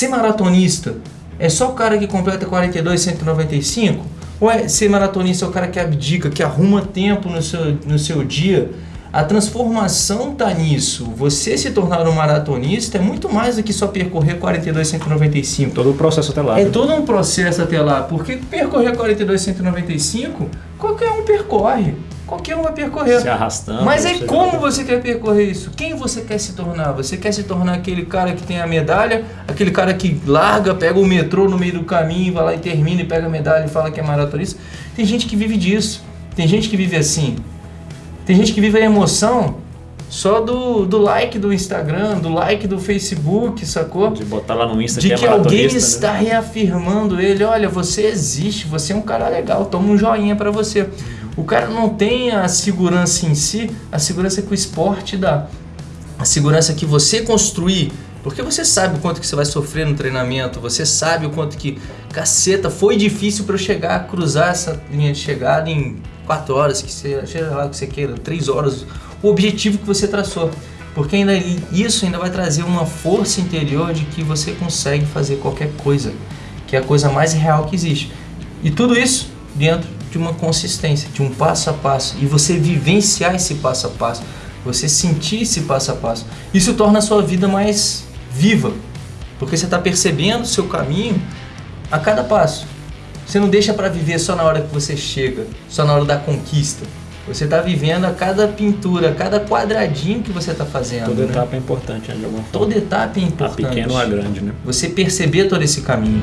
ser maratonista é só o cara que completa 42, 195? Ou é ser maratonista é o cara que abdica, que arruma tempo no seu, no seu dia? A transformação tá nisso. Você se tornar um maratonista é muito mais do que só percorrer 42, 195. Todo o processo até lá. É né? todo um processo até lá, porque percorrer 42, 195, qualquer um percorre. Qualquer um vai percorrer. Se arrastando. Mas é você- como você quer percorrer isso? Quem você quer se tornar? Você quer se tornar aquele cara que tem a medalha, aquele cara que larga, pega o metrô no meio do caminho, vai lá e termina e pega a medalha e fala que é maratonista? Tem gente que vive disso. Tem gente que vive assim. Tem gente que vive a emoção só do, do like do Instagram, do like do Facebook, sacou? De botar lá no Insta de que é que alguém né? está reafirmando ele, olha, você existe, você é um cara legal, toma um joinha pra você. O cara não tem a segurança em si, a segurança que o esporte dá. A segurança que você construir, porque você sabe o quanto que você vai sofrer no treinamento, você sabe o quanto que, caceta, foi difícil para eu chegar a cruzar essa linha de chegada em 4 horas, que você, seja lá que você queira, 3 horas, o objetivo que você traçou. Porque ainda isso ainda vai trazer uma força interior de que você consegue fazer qualquer coisa, que é a coisa mais real que existe. E tudo isso dentro de uma consistência, de um passo a passo, e você vivenciar esse passo a passo, você sentir esse passo a passo. Isso torna a sua vida mais viva, porque você está percebendo o seu caminho a cada passo. Você não deixa para viver só na hora que você chega, só na hora da conquista. Você está vivendo a cada pintura, a cada quadradinho que você está fazendo. Toda né? etapa é importante, né, de alguma forma. Toda etapa é A importante. pequena ou a grande, né? Você perceber todo esse caminho.